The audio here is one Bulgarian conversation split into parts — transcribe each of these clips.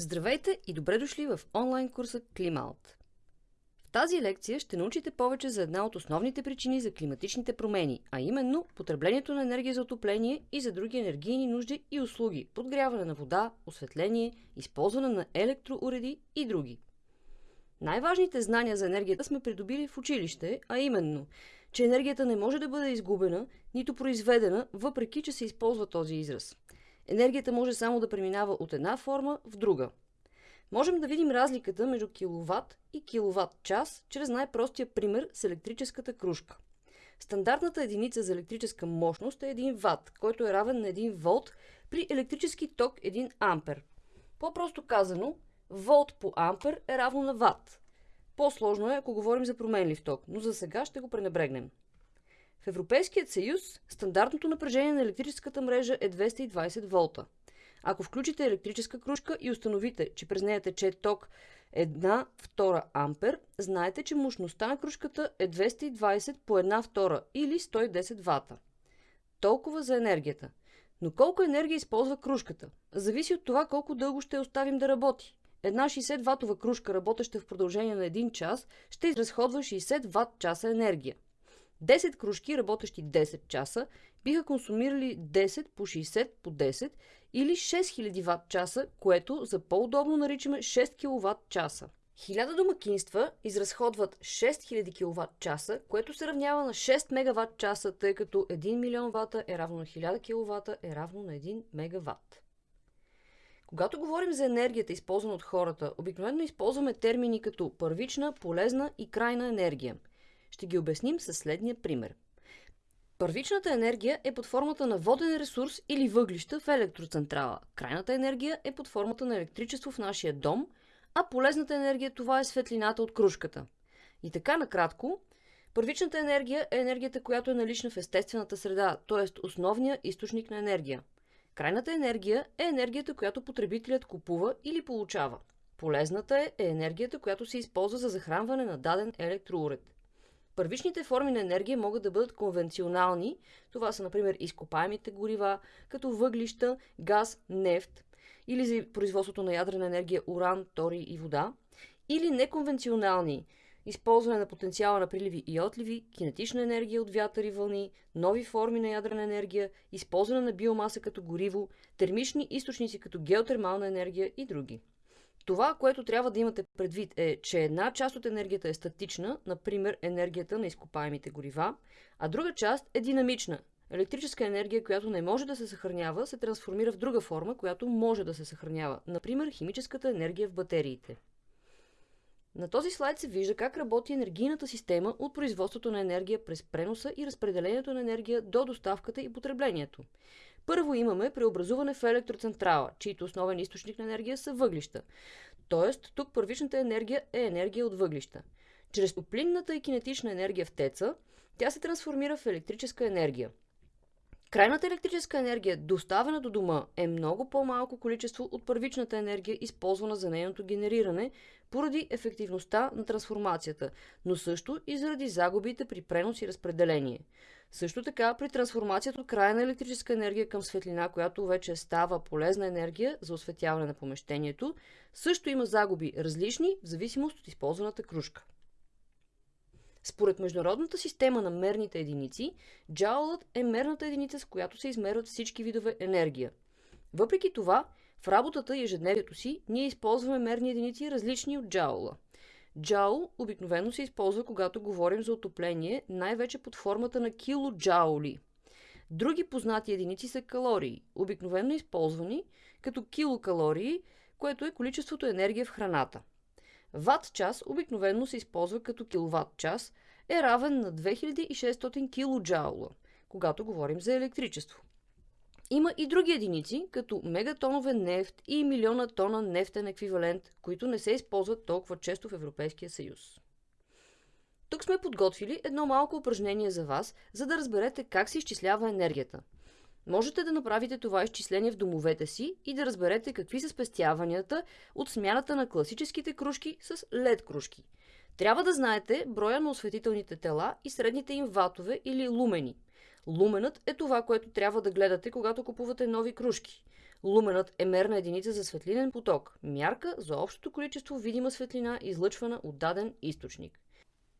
Здравейте и добре дошли в онлайн курса Клималт. В тази лекция ще научите повече за една от основните причини за климатичните промени, а именно потреблението на енергия за отопление и за други енергийни нужди и услуги, подгряване на вода, осветление, използване на електроуреди и други. Най-важните знания за енергията сме придобили в училище, а именно, че енергията не може да бъде изгубена, нито произведена, въпреки че се използва този израз – енергията може само да преминава от една форма в друга. Можем да видим разликата между киловатт и киловатт час чрез най-простия пример с електрическата кружка. Стандартната единица за електрическа мощност е 1 ватт, който е равен на 1 волт при електрически ток 1 ампер. По-просто казано, волт по ампер е равно на ватт. По-сложно е, ако говорим за променлив ток, но за сега ще го пренебрегнем. В Европейският съюз стандартното напрежение на електрическата мрежа е 220 волта. Ако включите електрическа кружка и установите, че през нея тече ток 1 втора ампер, знаете, че мощността на кружката е 220 по 1 втора или 110 вата. Толкова за енергията. Но колко енергия използва кружката? Зависи от това колко дълго ще оставим да работи. Една 60 ватова кружка, работеща в продължение на 1 час, ще изразходва 60 ват часа енергия. 10 кружки, работещи 10 часа, биха консумирали 10 по 60 по 10 или 6000 ватт часа, което за по-удобно наричаме 6 кВт часа. 1000 домакинства изразходват 6000 кВт часа, което се равнява на 6 мегаватт часа, тъй като 1 милион вата е равно на 1000 кВт е равно на 1 мегаватт. Когато говорим за енергията, използвана от хората, обикновено използваме термини като първична, полезна и крайна енергия – ще ги обясним със следния пример. Първичната енергия е под формата на воден ресурс или въглища в електроцентрала. Крайната енергия е под формата на електричество в нашия дом, а полезната енергия това е светлината от кружката. И така накратко, първичната енергия е енергията, която е налична в естествената среда, т.е. основния източник на енергия. Крайната енергия е енергията, която потребителят купува или получава. Полезната е, енергията, която се използва за захранване на даден електроуред. Първичните форми на енергия могат да бъдат конвенционални. Това са, например, изкопаемите горива, като въглища, газ, нефт, или за производството на ядрена енергия уран, тори и вода, или неконвенционални използване на потенциала на приливи и отливи, кинетична енергия от вятър и вълни, нови форми на ядрена енергия, използване на биомаса като гориво, термични източници като геотермална енергия и други. Това, което трябва да имате предвид е, че една част от енергията е статична, например енергията на изкопаемите горива, а друга част е динамична. Електрическа енергия, която не може да се съхранява, се трансформира в друга форма, която може да се съхранява, например химическата енергия в батериите. На този слайд се вижда как работи енергийната система от производството на енергия през преноса и разпределението на енергия до доставката и потреблението. Първо имаме преобразуване в електроцентрала, чийто основен източник на енергия са въглища. Тоест, тук първичната енергия е енергия от въглища. Чрез топлинната и кинетична енергия в теца, тя се трансформира в електрическа енергия. Крайната електрическа енергия, доставена до дома, е много по-малко количество от първичната енергия, използвана за нейното генериране, поради ефективността на трансформацията, но също и заради загубите при пренос и разпределение. Също така, при трансформацията от крайна електрическа енергия към светлина, която вече става полезна енергия за осветяване на помещението, също има загуби различни в зависимост от използваната кружка. Според международната система на мерните единици, джаулът е мерната единица, с която се измерват всички видове енергия. Въпреки това, в работата и ежедневието си ние използваме мерни единици различни от джаула. Джаул обикновено се използва, когато говорим за отопление, най-вече под формата на килоджаули. Други познати единици са калории, обикновено използвани като килокалории, което е количеството енергия в храната. Ват час обикновено се използва като киловатт час, е равен на 2600 килоджаула, когато говорим за електричество. Има и други единици, като мегатонове нефт и милиона тона нефтен еквивалент, които не се използват толкова често в Европейския съюз. Тук сме подготвили едно малко упражнение за вас, за да разберете как се изчислява енергията. Можете да направите това изчисление в домовете си и да разберете какви са спестяванията от смяната на класическите кружки с LED кружки. Трябва да знаете броя на осветителните тела и средните им ватове или лумени – Луменът е това, което трябва да гледате, когато купувате нови кружки. Луменът е мерна единица за светлинен поток, мярка за общото количество видима светлина, излъчвана от даден източник.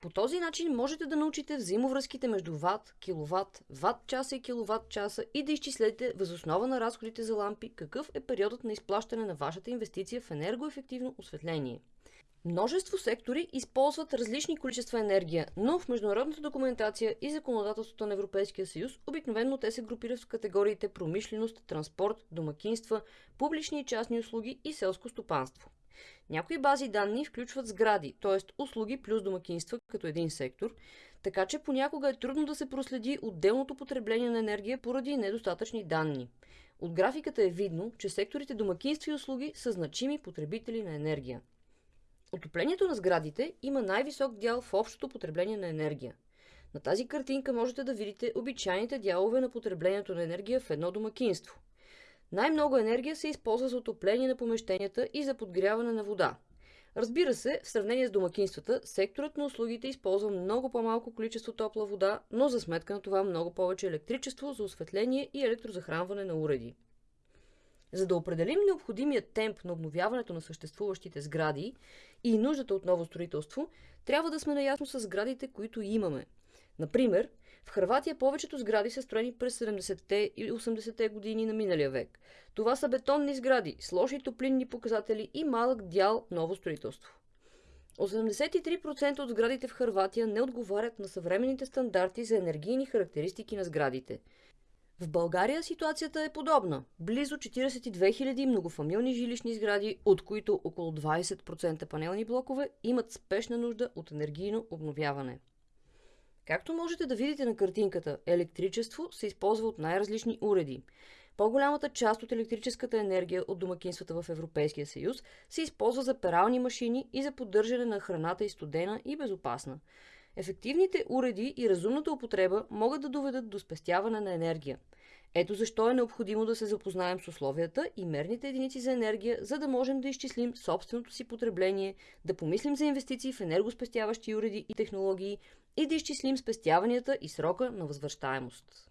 По този начин можете да научите взаимовръзките между ват, киловатт, ватт часа и киловатт часа и да изчислете възоснова на разходите за лампи какъв е периодът на изплащане на вашата инвестиция в енергоефективно осветление. Множество сектори използват различни количества енергия, но в международната документация и законодателството на Европейския съюз обикновено те се групират в категориите промишленост, транспорт, домакинства, публични и частни услуги и селско стопанство. Някои бази данни включват сгради, т.е. услуги плюс домакинства като един сектор, така че понякога е трудно да се проследи отделното потребление на енергия поради недостатъчни данни. От графиката е видно, че секторите домакинства и услуги са значими потребители на енергия. Отоплението на сградите има най-висок дял в общото потребление на енергия. На тази картинка можете да видите обичайните дялове на потреблението на енергия в едно домакинство. Най-много енергия се използва за отопление на помещенията и за подгряване на вода. Разбира се, в сравнение с домакинствата, секторът на услугите използва много по-малко количество топла вода, но за сметка на това много повече електричество за осветление и електрозахранване на уреди. За да определим необходимия темп на обновяването на съществуващите сгради и нуждата от ново строителство, трябва да сме наясно с сградите, които имаме. Например, в Хрватия повечето сгради са строени през 70-те и 80-те години на миналия век. Това са бетонни сгради с лоши топлинни показатели и малък дял ново строителство. 83% от сградите в Хрватия не отговарят на съвременните стандарти за енергийни характеристики на сградите – в България ситуацията е подобна. Близо 42 000 многофамилни жилищни сгради, от които около 20% панелни блокове, имат спешна нужда от енергийно обновяване. Както можете да видите на картинката, електричество се използва от най-различни уреди. По-голямата част от електрическата енергия от домакинствата в Европейския съюз се използва за перални машини и за поддържане на храната и студена и безопасна. Ефективните уреди и разумната употреба могат да доведат до спестяване на енергия. Ето защо е необходимо да се запознаем с условията и мерните единици за енергия, за да можем да изчислим собственото си потребление, да помислим за инвестиции в енергоспестяващи уреди и технологии и да изчислим спестяванията и срока на възвръщаемост.